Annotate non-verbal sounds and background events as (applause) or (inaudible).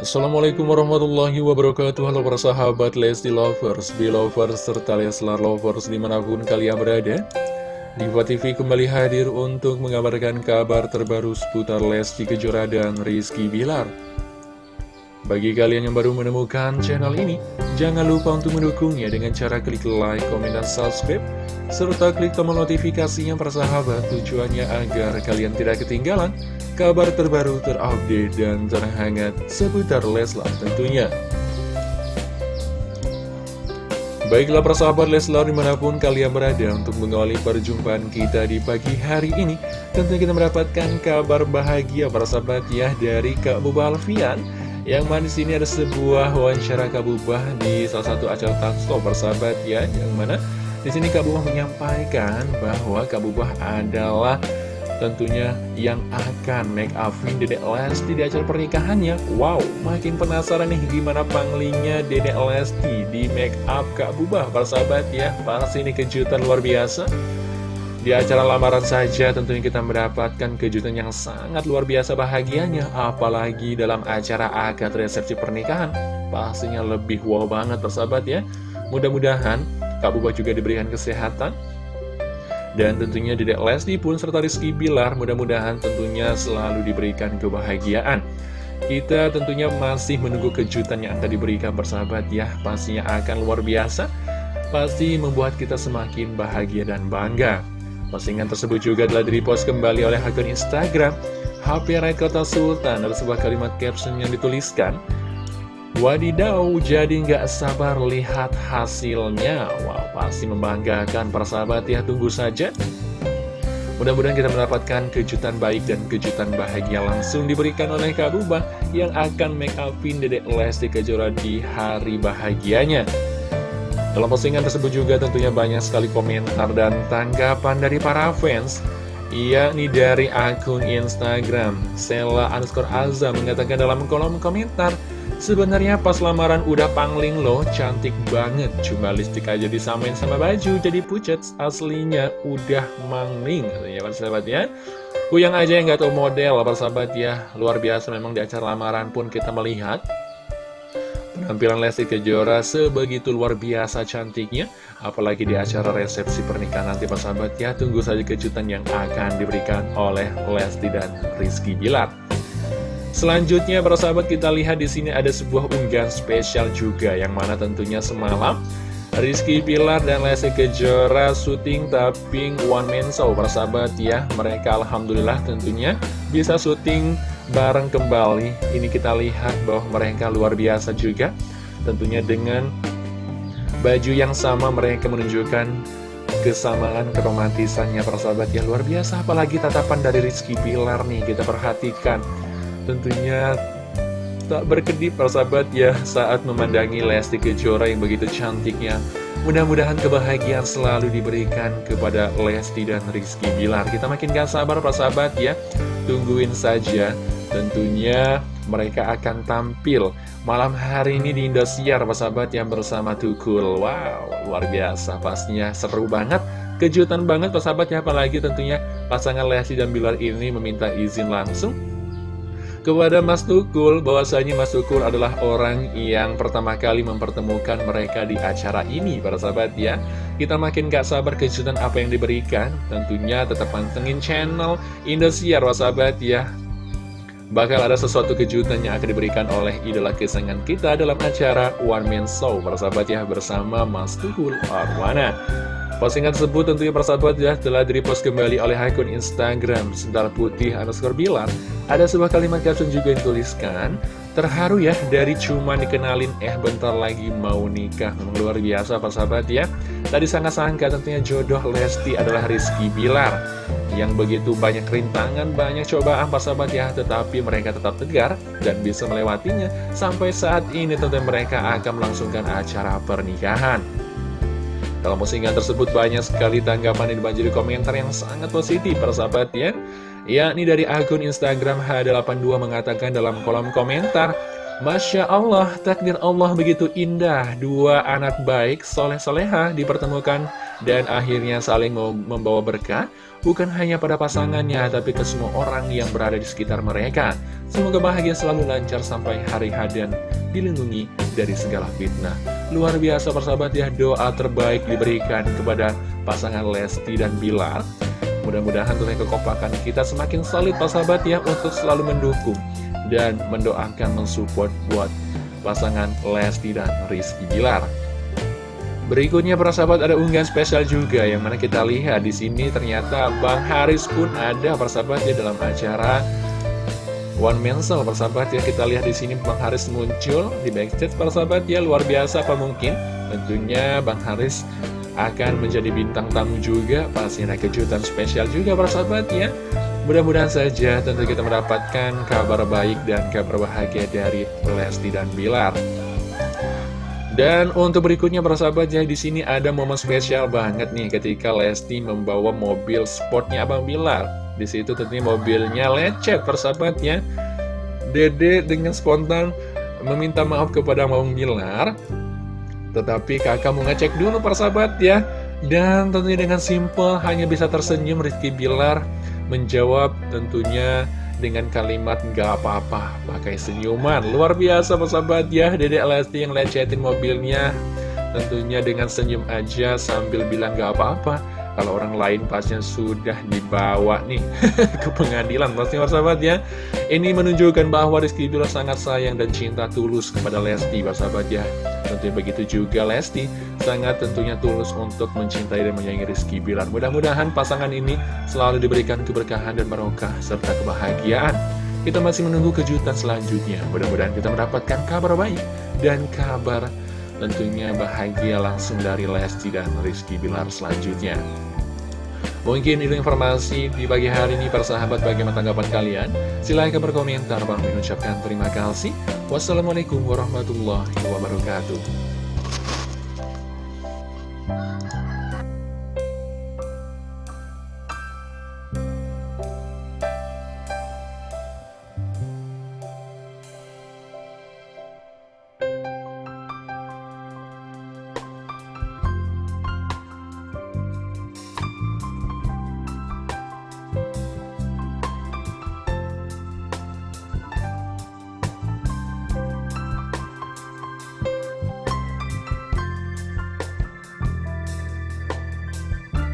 Assalamualaikum warahmatullahi wabarakatuh. Halo para sahabat Lesti Lovers, Belovers, serta Leslar Lovers di mana pun kalian berada. Diva TV kembali hadir untuk mengabarkan kabar terbaru seputar Lesti Kejora dan Rizky Bilar. Bagi kalian yang baru menemukan channel ini Jangan lupa untuk mendukungnya dengan cara klik like, komen, dan subscribe Serta klik tombol notifikasinya para sahabat Tujuannya agar kalian tidak ketinggalan kabar terbaru terupdate dan terhangat seputar Leslar tentunya. Baiklah persahabat Leslar di mana pun kalian berada untuk mengawali perjumpaan kita di pagi hari ini Tentunya kita mendapatkan kabar bahagia persahabat ya dari Kak Bubah Alfian Yang mana di sini ada sebuah wawancara Kak Bubah di salah satu acara talkshow persahabat ya. Yang mana di sini Kak Bubah menyampaikan bahwa Kak Bubah adalah tentunya yang akan make upin Dedek Lesti di acara pernikahannya. Wow, makin penasaran nih gimana panglingnya Dedek Lesti di make up Kak Bubah. Para sahabat ya, pasti ini kejutan luar biasa Di acara lamaran saja tentunya kita mendapatkan kejutan yang sangat luar biasa bahagianya Apalagi dalam acara akad resepsi pernikahan Pastinya lebih wow banget persahabat ya Mudah-mudahan Kak Bubah juga diberikan kesehatan dan tentunya Dedek Lesti pun serta Rizky Bilar mudah-mudahan tentunya selalu diberikan kebahagiaan. Kita tentunya masih menunggu kejutan yang akan diberikan bersahabat ya. Pastinya akan luar biasa. Pasti membuat kita semakin bahagia dan bangga. Postingan tersebut juga telah direpost kembali oleh akun Instagram HP Rai Kota Sultan. Ada sebuah kalimat caption yang dituliskan. Wadidaw, jadi nggak sabar lihat hasilnya. Wow, pasti membanggakan para sahabat ya, tunggu saja. Mudah-mudahan kita mendapatkan kejutan baik dan kejutan bahagia langsung diberikan oleh Kak Bubah yang akan make upin Dedek Lesti Kejora di hari bahagianya. Dalam postingan tersebut juga tentunya banyak sekali komentar dan tanggapan dari para fans nih dari akun Instagram Sela underscore Azam mengatakan dalam kolom komentar Sebenarnya pas lamaran udah pangling loh, cantik banget. Cuma listrik aja disamain sama baju, jadi pucet. Aslinya udah mangling, katanya sahabat ya. Uyang aja yang gak tahu model, sahabat ya. Luar biasa memang di acara lamaran pun kita melihat. Penampilan Lesti Kejora sebegitu luar biasa cantiknya. Apalagi di acara resepsi pernikahan nanti sahabat ya. Tunggu saja kejutan yang akan diberikan oleh Lesti dan Rizky Bilar. Selanjutnya para sahabat kita lihat di sini ada sebuah unggahan spesial juga yang mana tentunya semalam Rizky Pilar dan Lesti Kejora syuting tapping one man show para sahabat ya mereka alhamdulillah tentunya bisa syuting bareng kembali. Ini kita lihat bahwa mereka luar biasa juga. Tentunya dengan baju yang sama mereka menunjukkan kesamaan keromantisannya para sahabat ya luar biasa. Apalagi tatapan dari Rizky Pilar nih kita perhatikan. Tentunya tak berkedip persahabat ya saat memandangi Lesti Kejora yang begitu cantiknya. Mudah-mudahan kebahagiaan selalu diberikan kepada Lesti dan Rizky Bilar. Kita makin gak sabar persahabat ya, tungguin saja. Tentunya mereka akan tampil malam hari ini di Indosiar persahabat yang bersama Tukul. Wow, luar biasa pastinya seru banget. Kejutan banget persahabat ya, apalagi tentunya pasangan Lesti dan Bilar ini meminta izin langsung kepada Mas Tukul bahwasanya Mas Tukul adalah orang yang pertama kali mempertemukan mereka di acara ini para sahabat ya. Kita makin gak sabar kejutan apa yang diberikan. Tentunya tetap pantengin channel Indosiar sahabat ya. Bakal ada sesuatu kejutan yang akan diberikan oleh idola kesayangan kita dalam acara One Man Show para sahabat ya bersama Mas Tukul Arwana Postingan tersebut tentunya persahabat ya telah direpost kembali oleh akun Instagram Sendal Putih underscore Bilar. Ada sebuah kalimat caption juga yang tuliskan, terharu ya dari cuma dikenalin eh bentar lagi mau nikah. Memang luar biasa persahabat ya. Tadi sangat sangka tentunya jodoh Lesti adalah Rizky Bilar. Yang begitu banyak rintangan, banyak cobaan persahabat ya, tetapi mereka tetap tegar dan bisa melewatinya. Sampai saat ini tentunya mereka akan melangsungkan acara pernikahan. Dalam postingan tersebut banyak sekali tanggapan yang dibanjiri komentar yang sangat positif persahabat ya Yakni dari akun Instagram H82 mengatakan dalam kolom komentar Masya Allah, takdir Allah begitu indah Dua anak baik, soleh-soleha dipertemukan dan akhirnya saling membawa berkah bukan hanya pada pasangannya tapi ke semua orang yang berada di sekitar mereka. Semoga bahagia selalu lancar sampai hari H dan dilindungi dari segala fitnah. Luar biasa persahabat ya doa terbaik diberikan kepada pasangan Lesti dan Bilar. Mudah-mudahan tentunya kekompakan kita semakin solid persahabat ya untuk selalu mendukung dan mendoakan mensupport buat pasangan Lesti dan Rizky Bilar. Berikutnya para sahabat ada unggahan spesial juga yang mana kita lihat di sini ternyata Bang Haris pun ada para sahabat ya dalam acara One Man Show para sahabat. Ya kita lihat di sini Bang Haris muncul di backstage para sahabat. Ya luar biasa apa mungkin. Tentunya Bang Haris akan menjadi bintang tamu juga pasti ada kejutan spesial juga para sahabat ya. Mudah-mudahan saja tentu kita mendapatkan kabar baik dan kabar bahagia dari Lesti dan Bilar dan untuk berikutnya para sahabat ya di sini ada momen spesial banget nih ketika Lesti membawa mobil sportnya Abang Bilar. Di situ tentunya mobilnya lecet para sahabat ya. Dede dengan spontan meminta maaf kepada Abang Bilar. Tetapi kakak mau ngecek dulu para sahabat ya. Dan tentunya dengan simple hanya bisa tersenyum Rizky Bilar menjawab tentunya dengan kalimat nggak apa-apa pakai senyuman. Luar biasa persahabat ya dedek Lesti yang lecetin mobilnya. Tentunya dengan senyum aja sambil bilang nggak apa-apa. Kalau orang lain pasnya sudah dibawa nih (laughs) ke pengadilan. Pasti persahabat ya ini menunjukkan bahwa Rizky Bilar sangat sayang dan cinta tulus kepada Lesti persahabat ya. Tentunya begitu juga Lesti sangat tentunya tulus untuk mencintai dan menyayangi Rizky Bilar mudah-mudahan pasangan ini selalu diberikan keberkahan dan barokah serta kebahagiaan kita masih menunggu kejutan selanjutnya mudah-mudahan kita mendapatkan kabar baik dan kabar tentunya bahagia langsung dari Lesti dan Rizky Bilar selanjutnya. Mungkin itu informasi di pagi hari ini para sahabat bagaimana tanggapan kalian? Silahkan berkomentar, Bang mengucapkan terima kasih. Wassalamualaikum warahmatullahi wabarakatuh.